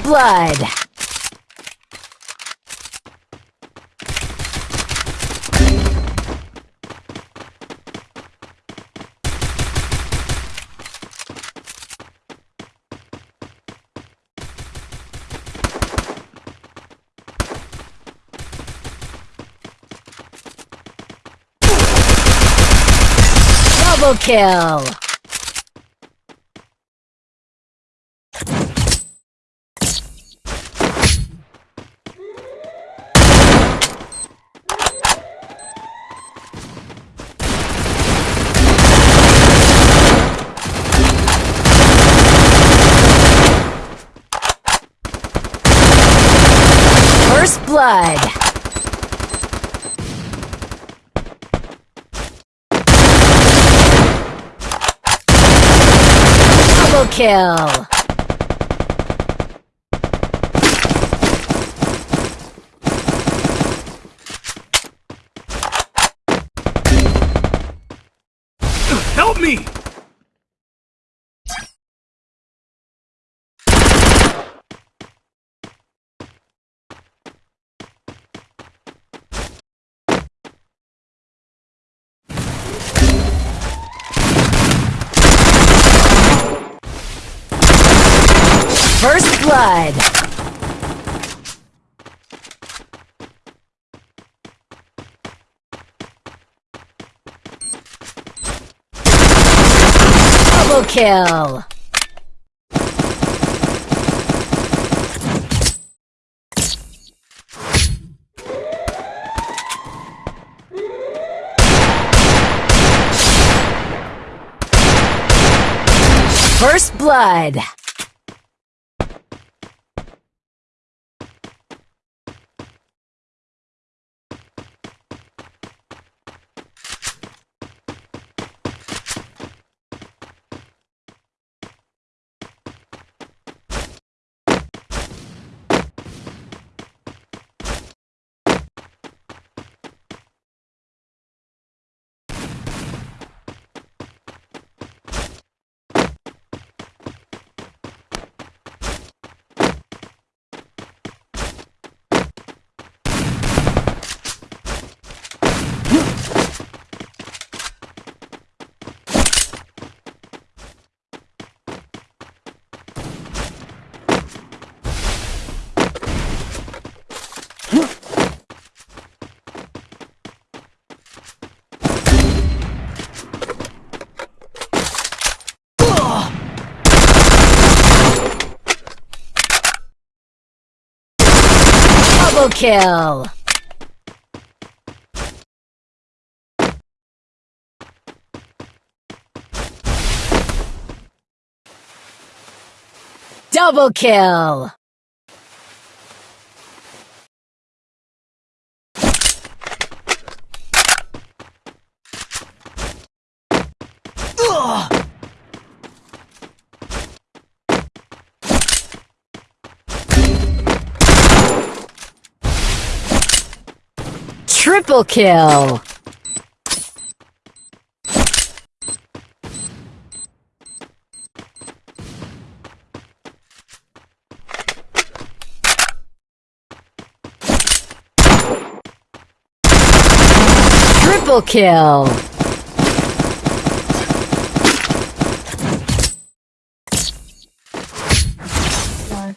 blood. Double kill! First blood. Double kill. Help me! First blood. Double kill. First blood. Double kill. Double kill. Triple kill. Triple kill. One,